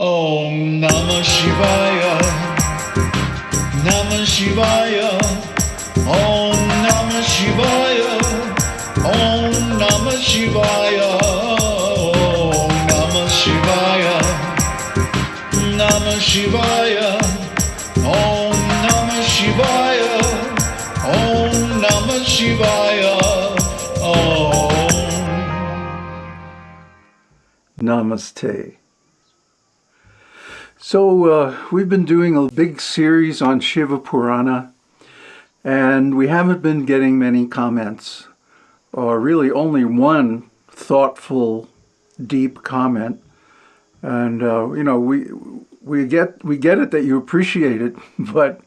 Om Namah Shivaya. Namah Shivaya. Om Namah Shivaya. Om Namah Shivaya. Om Namah Shivaya. Namah Shivaya. Om Namah Shivaya. Om Namah Shivaya. Om. Namaste. So, uh, we've been doing a big series on Shiva Purana, and we haven't been getting many comments, or really only one thoughtful, deep comment. And, uh, you know, we, we, get, we get it that you appreciate it, but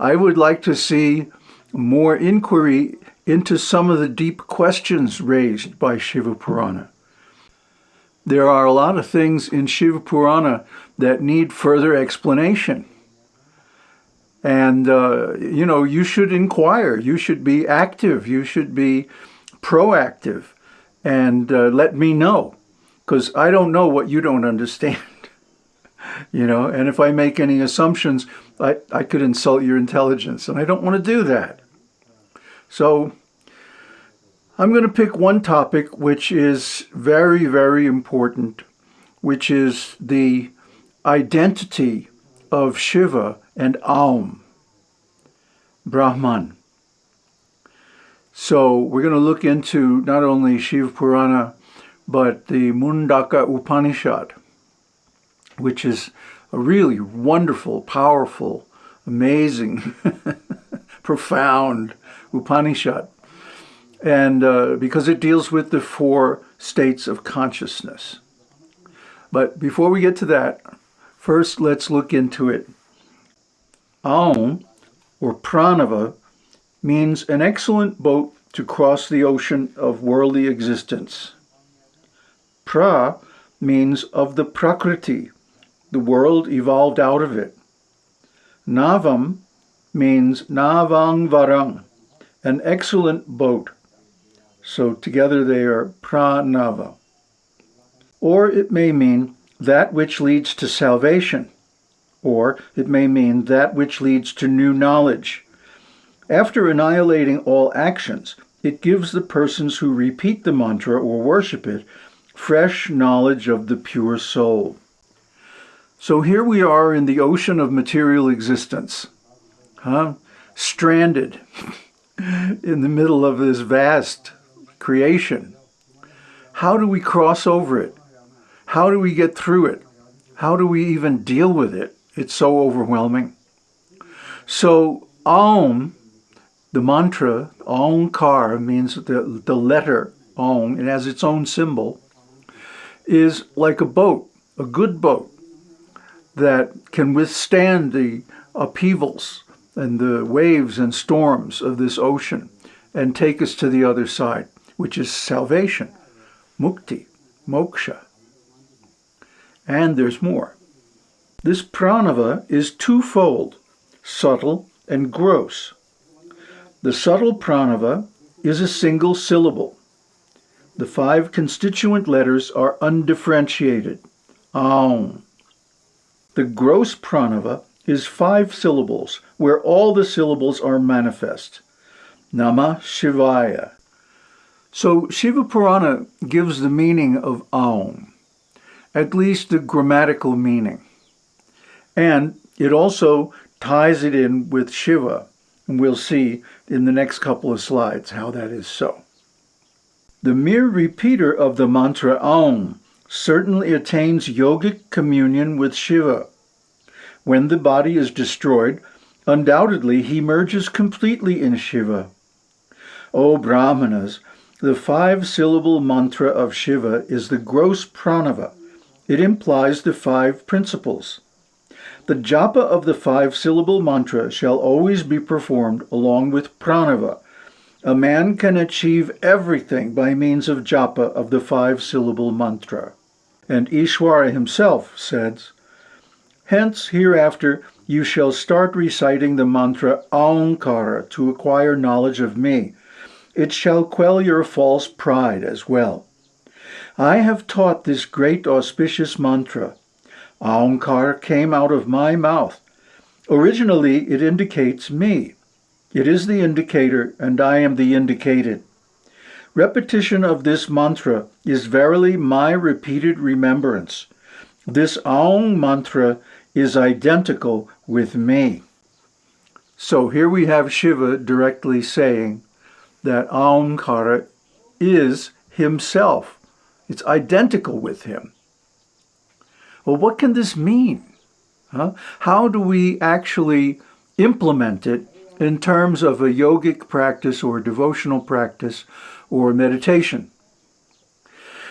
I would like to see more inquiry into some of the deep questions raised by Shiva Purana. There are a lot of things in Shiva Purana that need further explanation. And, uh, you know, you should inquire, you should be active, you should be proactive and uh, let me know because I don't know what you don't understand. you know, and if I make any assumptions, I, I could insult your intelligence and I don't want to do that. So I'm going to pick one topic which is very, very important, which is the identity of Shiva and Aum, Brahman. So we're going to look into not only Shiva Purana, but the Mundaka Upanishad, which is a really wonderful, powerful, amazing, profound Upanishad and uh, because it deals with the four states of consciousness. But before we get to that, first let's look into it. Aum, or pranava, means an excellent boat to cross the ocean of worldly existence. Pra means of the prakriti, the world evolved out of it. Navam means navang varang, an excellent boat so together they are pranava. Or it may mean that which leads to salvation, or it may mean that which leads to new knowledge. After annihilating all actions, it gives the persons who repeat the mantra or worship it fresh knowledge of the pure soul. So here we are in the ocean of material existence, huh? stranded in the middle of this vast creation. How do we cross over it? How do we get through it? How do we even deal with it? It's so overwhelming. So Aum, the mantra, Aumkar means the, the letter Aum, it has its own symbol, is like a boat, a good boat that can withstand the upheavals and the waves and storms of this ocean and take us to the other side which is salvation, mukti, moksha. And there's more. This pranava is twofold, subtle and gross. The subtle pranava is a single syllable. The five constituent letters are undifferentiated. Aum. The gross pranava is five syllables, where all the syllables are manifest. Namah Shivaya, so Shiva Purana gives the meaning of Aum, at least the grammatical meaning. And it also ties it in with Shiva, and we'll see in the next couple of slides how that is so. The mere repeater of the mantra Aum certainly attains yogic communion with Shiva. When the body is destroyed, undoubtedly he merges completely in Shiva. O Brahmanas, the five-syllable mantra of Shiva is the gross pranava. It implies the five principles. The japa of the five-syllable mantra shall always be performed along with pranava. A man can achieve everything by means of japa of the five-syllable mantra. And Ishwara himself says, Hence, hereafter, you shall start reciting the mantra Aumkara to acquire knowledge of me, it shall quell your false pride as well. I have taught this great auspicious mantra, Aumkar came out of my mouth. Originally, it indicates me. It is the indicator, and I am the indicated. Repetition of this mantra is verily my repeated remembrance. This Aum mantra is identical with me. So here we have Shiva directly saying that Aumkara is himself. It's identical with him. Well, what can this mean? Huh? How do we actually implement it in terms of a yogic practice or devotional practice or meditation?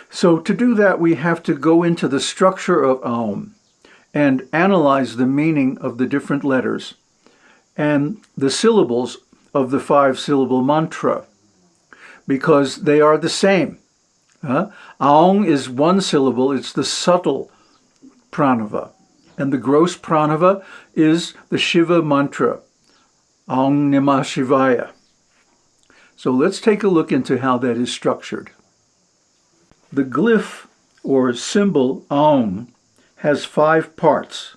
So to do that, we have to go into the structure of Aum and analyze the meaning of the different letters and the syllables of the five-syllable mantra because they are the same. Uh, Aung is one syllable, it's the subtle pranava. And the gross pranava is the Shiva mantra, Aung Namah Shivaya. So let's take a look into how that is structured. The glyph or symbol Aum has five parts.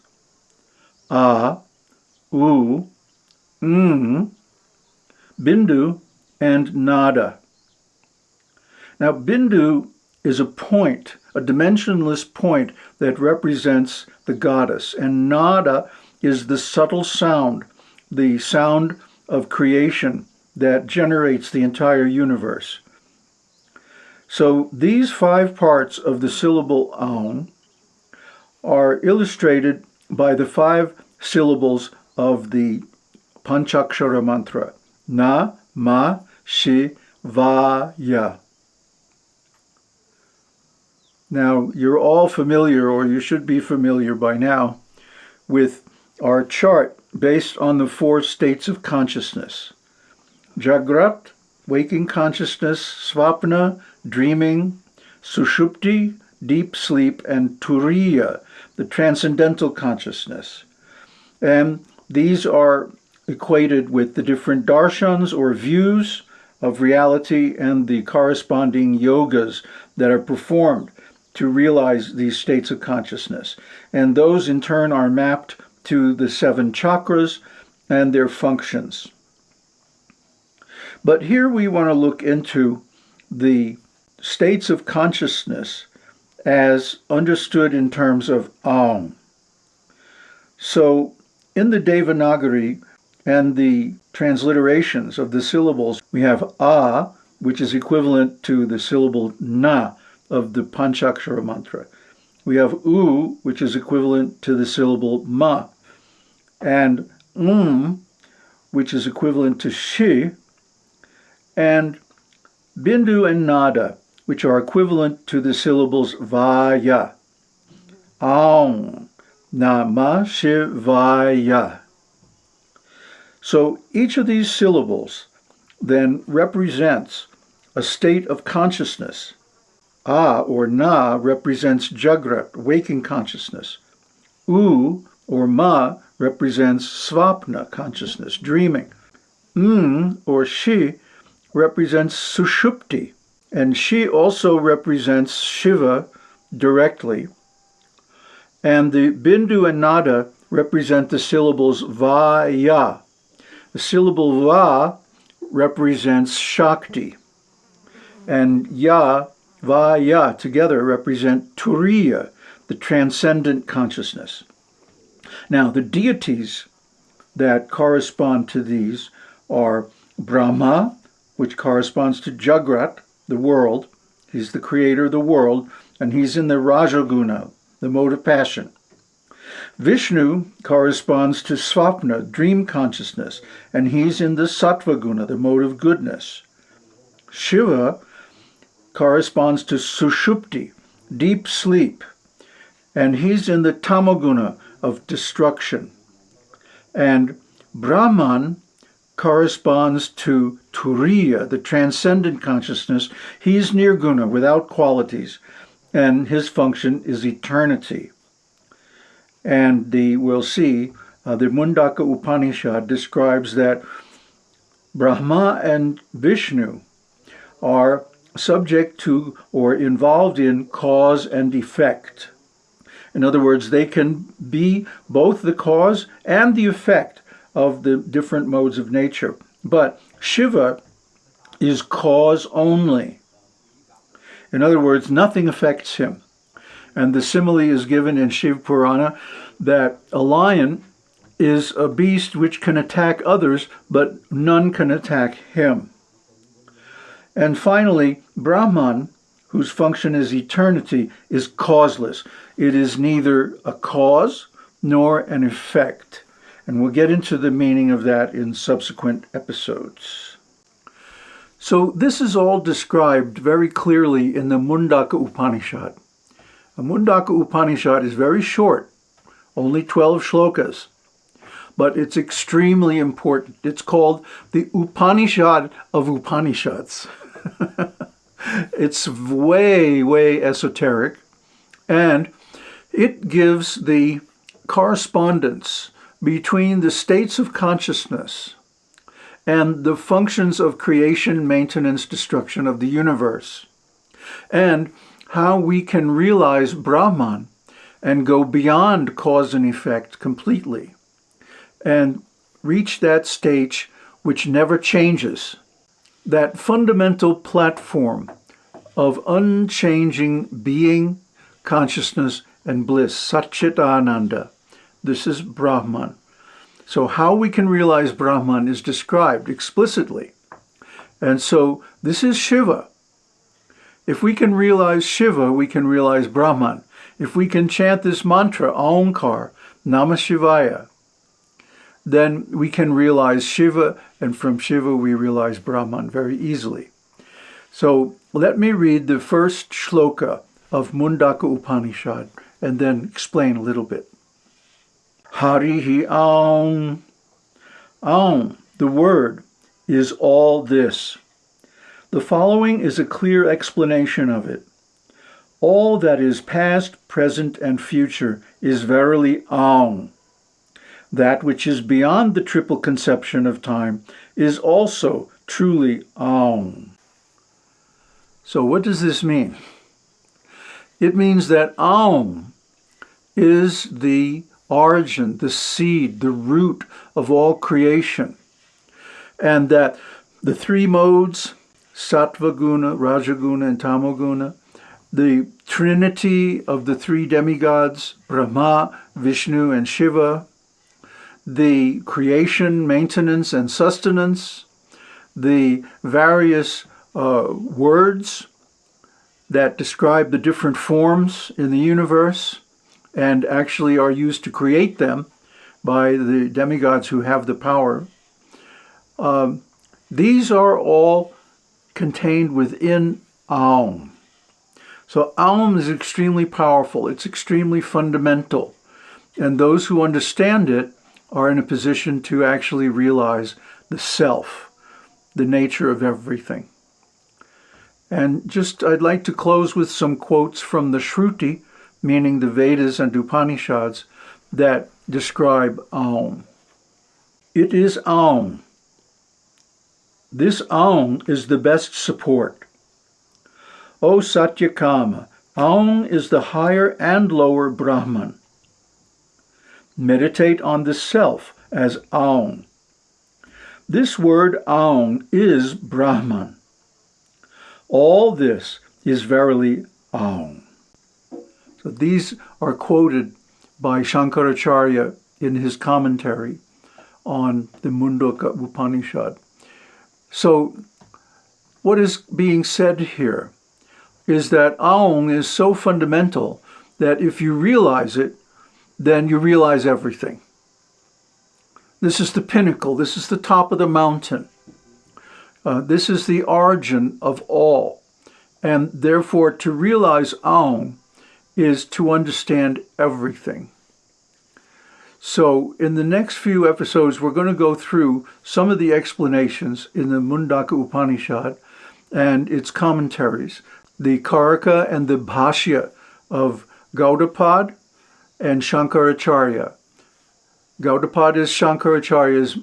A, U, Ng, Bindu, and Nada. Now, Bindu is a point, a dimensionless point that represents the goddess, and Nada is the subtle sound, the sound of creation that generates the entire universe. So these five parts of the syllable Aum are illustrated by the five syllables of the Panchakshara mantra, Na, Ma, Shi, Va, Ya. Now, you're all familiar, or you should be familiar by now, with our chart based on the four states of consciousness. Jagrat, waking consciousness, Svapna, dreaming, Sushupti, deep sleep, and Turiya, the transcendental consciousness. And these are equated with the different darshans or views of reality and the corresponding yogas that are performed to realize these states of consciousness. And those in turn are mapped to the seven chakras and their functions. But here we want to look into the states of consciousness as understood in terms of Aum. So in the Devanagari and the transliterations of the syllables, we have A, which is equivalent to the syllable Na, of the Panchakshara mantra. We have U, which is equivalent to the syllable Ma, and Um, which is equivalent to Shi, and Bindu and Nada, which are equivalent to the syllables Vaya. Aum, Namah Shivaya. So each of these syllables then represents a state of consciousness A or Na represents Jagrat, waking consciousness. U or Ma represents Svapna, consciousness, dreaming. M or she represents Sushupti, and she also represents Shiva directly. And the Bindu and Nada represent the syllables Va Ya. The syllable Va represents Shakti, and Ya va, ya together represent Turiya, the transcendent consciousness. Now, the deities that correspond to these are Brahma, which corresponds to Jagrat, the world. He's the creator of the world, and he's in the Rajaguna, the mode of passion. Vishnu corresponds to Svapna, dream consciousness, and he's in the Sattvaguna, the mode of goodness. Shiva corresponds to Sushupti, deep sleep, and he's in the Tamoguna of destruction. And Brahman corresponds to Turiya, the transcendent consciousness. He's Nirguna, without qualities, and his function is eternity. And the we'll see, uh, the Mundaka Upanishad describes that Brahma and Vishnu are subject to or involved in cause and effect. In other words, they can be both the cause and the effect of the different modes of nature. But Shiva is cause only. In other words, nothing affects him. And the simile is given in Shiv Purana that a lion is a beast which can attack others, but none can attack him. And finally, Brahman, whose function is eternity, is causeless. It is neither a cause nor an effect. And we'll get into the meaning of that in subsequent episodes. So this is all described very clearly in the Mundaka Upanishad. The Mundaka Upanishad is very short, only 12 shlokas, but it's extremely important. It's called the Upanishad of Upanishads. it's way, way esoteric, and it gives the correspondence between the states of consciousness and the functions of creation, maintenance, destruction of the universe, and how we can realize Brahman and go beyond cause and effect completely and reach that stage which never changes, that fundamental platform of unchanging being, consciousness, and bliss, Satchitananda. This is Brahman. So how we can realize Brahman is described explicitly. And so this is Shiva. If we can realize Shiva, we can realize Brahman. If we can chant this mantra, Aumkar, Namah Shivaya, then we can realize Shiva, and from Shiva we realize Brahman very easily. So let me read the first shloka of Mundaka Upanishad and then explain a little bit. Harihi Aum. Aum, the word, is all this. The following is a clear explanation of it. All that is past, present, and future is verily Aum. That which is beyond the triple conception of time is also truly Aum. So what does this mean? It means that Aum is the origin, the seed, the root of all creation. And that the three modes, Sattva Guna, Rajaguna, and Tamoguna, the trinity of the three demigods, Brahma, Vishnu, and Shiva, the creation, maintenance, and sustenance, the various uh, words that describe the different forms in the universe and actually are used to create them by the demigods who have the power. Um, these are all contained within Aum. So Aum is extremely powerful. It's extremely fundamental. And those who understand it are in a position to actually realize the self, the nature of everything. And just, I'd like to close with some quotes from the Shruti, meaning the Vedas and Upanishads, that describe Aum. It is Aum. This Aum is the best support. O Satyakama, Aum is the higher and lower Brahman. Meditate on the self as Aum. This word Aum is Brahman. All this is verily Aum. So these are quoted by Shankaracharya in his commentary on the Mundaka Upanishad. So what is being said here is that Aum is so fundamental that if you realize it, then you realize everything. This is the pinnacle. This is the top of the mountain. Uh, this is the origin of all. And therefore, to realize Aum is to understand everything. So in the next few episodes, we're going to go through some of the explanations in the Mundaka Upanishad and its commentaries, the Karika and the Bhashya of Gaudapad and Shankaracharya. Gaudapad is Shankaracharya's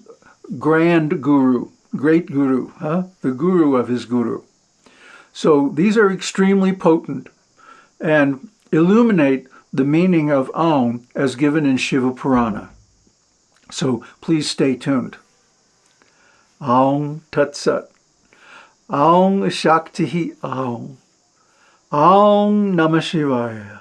grand guru, great guru, huh? the guru of his guru. So these are extremely potent and illuminate the meaning of Aum as given in Shiva Purana. So please stay tuned. Aum Tat Sat. Aum Shakti Aum. Aum Namah Shivaya.